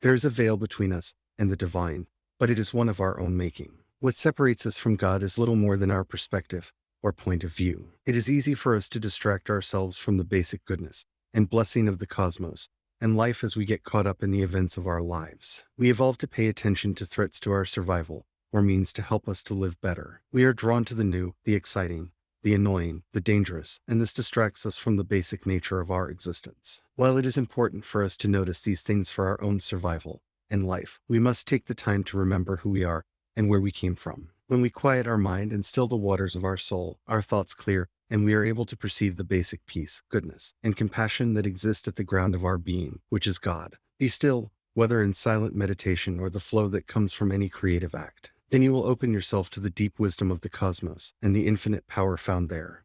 There is a veil between us and the divine, but it is one of our own making. What separates us from God is little more than our perspective or point of view. It is easy for us to distract ourselves from the basic goodness and blessing of the cosmos and life as we get caught up in the events of our lives. We evolve to pay attention to threats to our survival or means to help us to live better. We are drawn to the new, the exciting, the annoying, the dangerous, and this distracts us from the basic nature of our existence. While it is important for us to notice these things for our own survival and life, we must take the time to remember who we are and where we came from. When we quiet our mind and still the waters of our soul, our thoughts clear, and we are able to perceive the basic peace, goodness, and compassion that exist at the ground of our being, which is God. Be still, whether in silent meditation or the flow that comes from any creative act. Then you will open yourself to the deep wisdom of the cosmos and the infinite power found there.